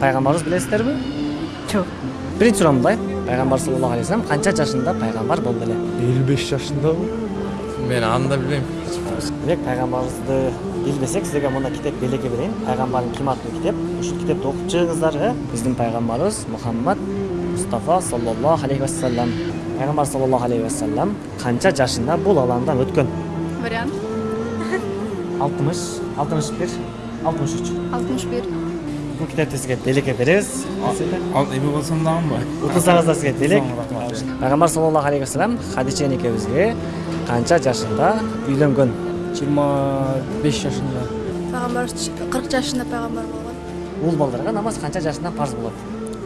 пайгамбарыбыз билесиздерби жок биринчи суроо мындай пайгамбар саллаллаху алейхи вассалам канча жашында пайгамбар болду эле элүү беш жашындабы мен аны да билбейм демек пайгамбарыбызды билбесек силерге мына китеп белекке берейин пайгамбардын ким аттуу китеп ушул китепти окуп чыгыңыздар э биздин пайгамбарыбыз мухаммад мустафа саллаллаху алейхи вассалам пайгамбар саллаллаху алейхи вассалам канча жашында бул ааламдан өткөн вариант алтымыш алтымыш бир алтымыш үч алтымыш бир бул китепти сизге белекке беребиз ал эме болсом дагымбы утулсаңыздар сизге делек рахмат пайгамбар саллаллаху алейхи вассалам хадича энекебизге канча жашында үйлөнгөн жыйырма беш жашында пайгамбар кырк жашында пайгамбар болгон уул балдарга намаз канча жашында парз болот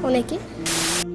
он эки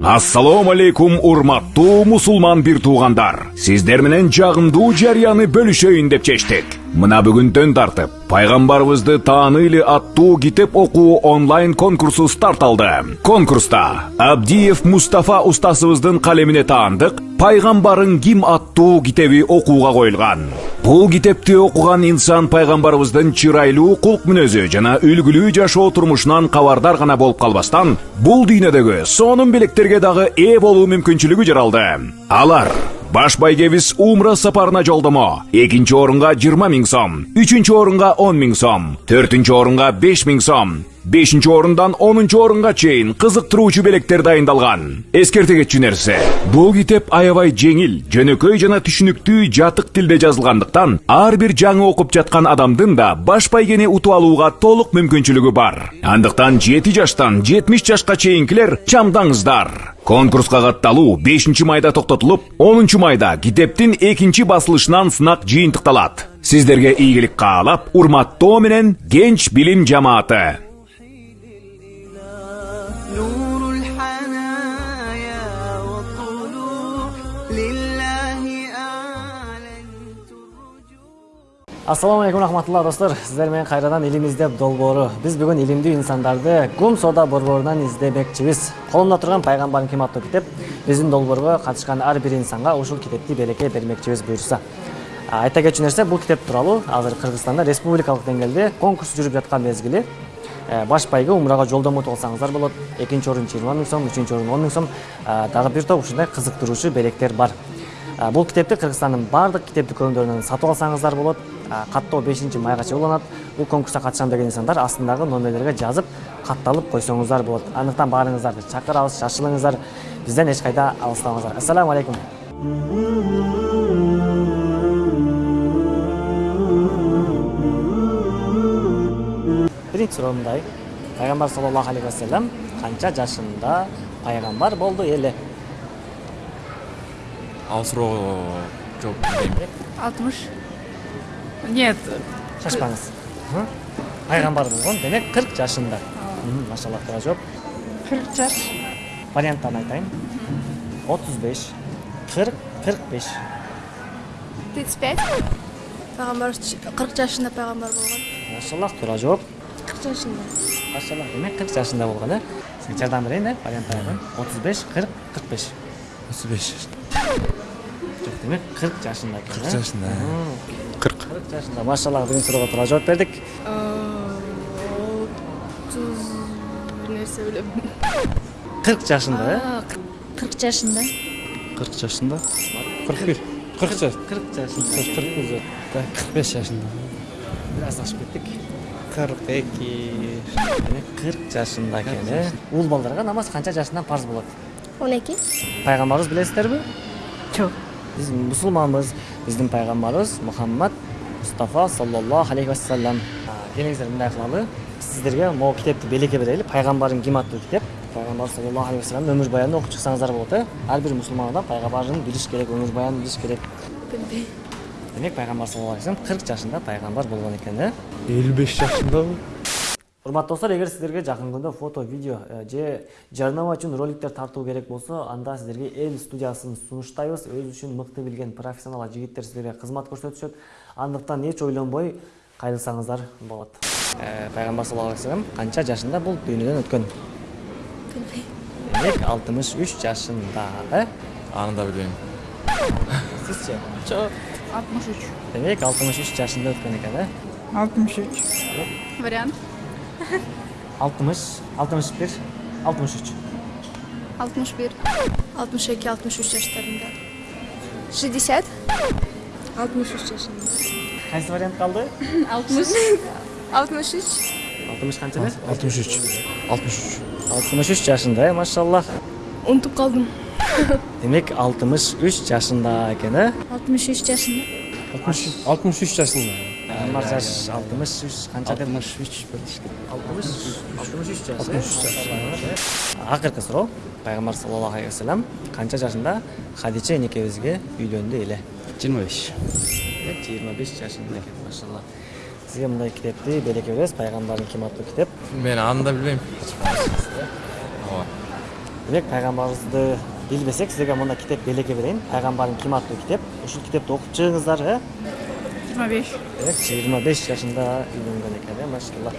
ассалому алейкум урматтуу мусулман бир туугандар сиздер менен жагымдуу жарыяны бөлүшөйүн деп чечтик мына бүгүндөн тартып пайгамбарыбызды тааныйлы аттуу китеп окуу онлайн конкурсу старт алды. Конкурста абдиев мустафа устасыбыздын калемине таандык пайгамбарың ким аттуу китеби окууга коюлган бул китепти окуган инсан пайгамбарыбыздын чырайлуу кулк мүнөзү жана үлгүлүү жашоо турмушунан кабардар гана болуп калбастан бул дүйнөдөгү сонун белектерге дагы ээ болуу мүмкүнчүлүгү жаралды. Алар баш байгебиз умра сапарына жолдомо экинчи орунга жыйырма миң сом үчүнчү орунга он миң сом төртүнчү орунга беш миң сом бешинчи орундан онунчу орунга чейин кызыктыруучу белектер дайындалган эскерте кетчү нерсе бул китеп аябай жеңил жөнөкөй жана түшүнүктүү жатык тилде жазылгандыктан ар бир жаңы окуп жаткан адамдын да баш байгени утуп алууга толук мүмкүнчүлүгү бар андыктан жети жаштан жетимиш жашка чейинкилер чамдаңыздар конкурска катталуу бешинчи майда токтотулуп онунчу майда китептин экинчи басылышынан сынак жыйынтыкталат сиздерге ийгилик каалап урматтоо менен генч билим жамааты ассалаумағалейкум рахматулла достор сіздермен қайрадан илим издеп долбоору биз бүгүн илимдүү инсандарды гум соода борборунан издемекчибиз колумда турган Пайғамбарын ким аттуу китеп биздин долбоорго катышкан ар бир инсанга ушул китепти белекке бермекчибиз буюрса айта кетчү нерсе бул китеп тууралуу азыр кыргызстанда республикалык деңгээлде конкурс жүрүп жаткан мезгили баш пайгы умурага жолдомо алсаңыздар болот экинчи орун жыйырма миң сом үчүнчү орун он миң сом дагы бир топ ушундай кызыктыруучу белектер бар бул китепти кыргызстандын баардык китеп дүкөндөрүнөн сатып алсаңыздар болот каттоо бешинчи майга чейин уланат бул конкурска катышам деген инсандар астындагы номерлерге жазып катталып койсоңуздар болот андыктан баарыңыздарды чакырабыз шашылыңыздар бизден эч кайда алыстабаңыздар ассаламу алейкум биринчи суроо мындай пайгамбар саллаллаху алейхи вассалам канча жашында пайгамбар болду эле ал суроого жооп алтымыш. Нет. Шашпаңыз Мхм. пайгамбар болгон демек кырк жашында Мхм, машалла туура жооп кырк жаш варианттарын айтайын. Отуз беш кырк кырк беш тридцать пять. Пайгамбар кырк жашында пайгамбар болгон машалла туура жооп кырк жашында машалла демек кырк жашында болгон э сизге жардам берейин э варианттарын айтайын. Отуз беш кырк кырк беш отуз беш жок демек кырк жашында экен кырк э? жашында Мм, кырк кырк жашында машалла биринчи суроого туура жооп бердик отуз нерсе билем кырк жашында э кырк жашында кырк жашында кырк бир кырк жаш кырк жашында кырк бир кырк беш жашында бир аз ашып кеттик кырк эки демек кырк жашында экен э уул балдарга намаз канча жашында парз болот он эки. Пайгамбарыбыз билесиздерби жок биз мусулманбыз биздин пайгамбарыбыз мухаммад мустафа саллаллаху алейхи вассалам А, келиңиздер мындай кылалы сиздерге могу китепти белекке берели пайгамбарың ким аттуу китеп пайгамбар саллаллаху алейхи өмүр баянын окуп чыксаңыздар болот э ар бир мусулман адам пайгамбарын билиш керек өмүр баянын билиш керек демек пайгамбар саллаллаху алейхи вассалам кырк жашында пайгамбар болгон экен э элүү беш жашындабы урматтуу достор эгер сиздерге жакын күндө фото видео же жарнама үчүн роликтер тартуу керек болсо анда сиздерге эл студиясын сунуштайбыз. Өзү үчүн мыкты билген профессионал жигиттер сиздерге кызмат көрсөтүшөт андыктан эч ойлонбой кайрылсаңыздар болот Э, пайгамбар саллаллаху алейхи вассалам канча жашында бул дүйнөдөн өткөн билбейм демек алтымыш үч жашында э аны да билбейм сизчи жок алтымыш үч демек алтымыш үч жашында өткөн экен э алтымыш үч вариант. Алтымыш алтымыш бир алтымыш үч 61. 62-63 жаштарында. 60. 63 жашында. кайсы вариант калды 60. 63. алтымыш канчада 63. 63. алтымыш үч жашында э машаллах Унутуп калдым. демек алтымыш үч жашында экен э 63 жашында. 63 жасында пайгамбар жаш алтымыш үч канча деп алтымыш алтымыш үч жаш алтымыш үч жаш акыркы суроо пайгамбар саллаллаху алейхи вассалам канча жашында хадича энекебизге үйлөндү эле 25 жыйырма беш жашында экен машалла. Сизге мындай китепти белек беребиз пайгамбардын ким аттуу китеп Мен аны да билбейм. Ооба. демек пайгамбарыбызды билбесек силерге мындай китеп белекке берейин пайгамбардын ким аттуу китеп ушул китепти окуп чыгыңыздар э 25. демек жыйырма беш жашында үйлөнгөн экен э машалла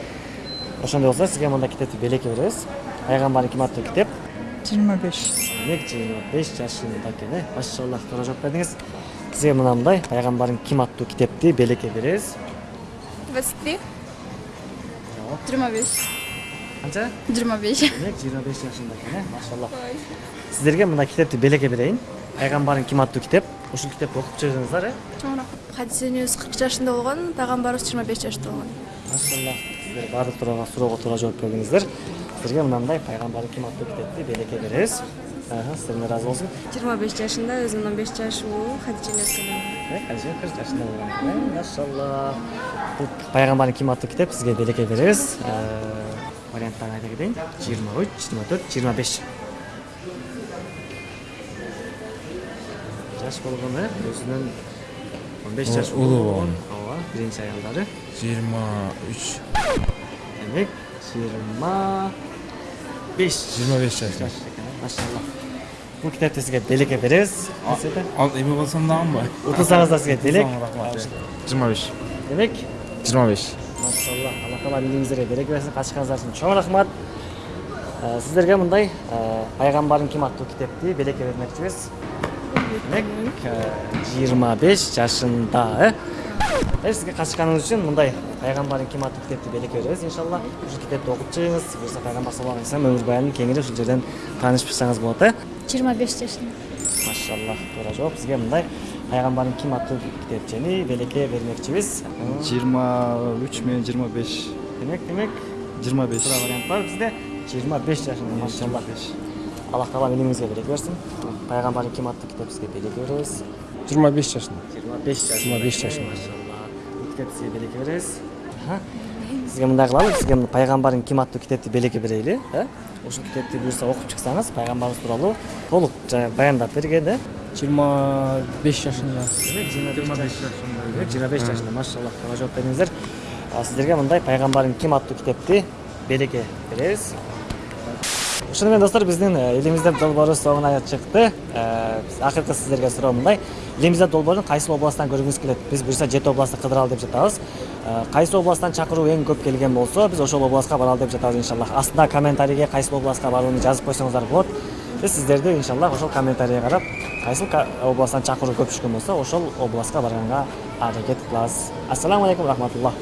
ошондой болсо сизге мындай китепти белекке беребиз пайгамбардын ким аттуу китеп 25. демек жыйырма беш жашында экен э машалла туура жооп бердиңиз сизге мына мындай пайгамбардын ким аттуу китепти белекке беребиз 23. 25. канча 25. демек жыйырма беш жашында экен э машалла сиздерге мындай китепти белекке берейин пайгамбардын ким аттуу китеп ушул китепти окуп чыгыңыздар э хадисенің өзі қырық жасында болған пайғамбарымыз жиырма бес жаста болған. Машалла сіздер барлық тұрған сұрауға тура жауап бердіңіздер сіздерге мынандай пайғамбардың ким атты кітапты береке береміз. Сіздермен разы болсын. Жиырма беш жасында өзім он беш жаш болып хадижене хадиже қырық жасында болған. Машалла. Бұл пайғамбардың ким атты кітап сізге береке береміз. Ә, Варианттарын айта кетейін. жиырма үш жиырма төрт жиырма беш жас болғаны өзінің 15 yaş Ulubon. Ova birinci ayolları. 23. Demek 25. 25 yaşlar. Maşallah. Bu kitap sizga delik ederiz. Al emin olsam daha mı? 30 sanızda sizga delik. 25. Demek 25. Maşallah. Allah taala bildiğinizlere delik versin. Kaçkanızlar için çok rahmat. Ee, Sizlerge bunday ee, Peygamberin kim attığı kitap diye belek vermekçiyiz. Демек жыйырма беш жашында э э сизге катышканыңыз үчүн мындай пайгамбардын ким аттуу китепти белекке беребиз иншалла ушул китепти окуп чыгыңыз буюрса пайгамбар саллаллаху алейхи вассалам өмүр баянын кеңири ушул жерден таанышып чыксаңыз болот э 25 жашында. машалла туура жооп сизге мындай пайгамбардын ким аттуу китепчени белекке бермекчибиз 23 менен 25 демек демек 25 туура вариант бар бизде жыйырма беш жашында машалла аллах таала илимиңизге береке берсин пайгамбардын ким китеп сизге белекке беребиз 25 жашында. Жыйырма беш жашында. 25 жашында. машалла бул китепти сизге белекке беребиз Аха. сизге мындай кылалы сизге мына пайгамбардын ким аттуу китепти белекке берейли э ушул китепти буюрса окуп чыксаңыз пайгамбарыбыз тууралуу толук баяндап берген э 25 жашында. Демек жыйырма беш жашында. Жыйырма беш жашында. Машалла туура жооп бердиңиздер А сиздерге мындай пайгамбардын ким аттуу китепти белекке беребиз э, элимизде долбоору соңуна чыкты Э, биз- акыркы сиздерге суроо мындай элимизде долбоорун кайсы областтан көргүңүз келет биз буюрса жети областты кыдыралы деп жатабыз кайсы областтан чакыруу эң көп келген болсо биз ошол областка баралы деп жатабыз иншаллах астына комментарийге кайсы областка барууну жазып койсоңуздар болот биз сиздерди иншаллах ошол комментарийге карап кайсыл ка- областтан чакыруу көп түшкөн болсо ошол областка барганга аракет кылабыз ассаламу алейкум рахматуллах.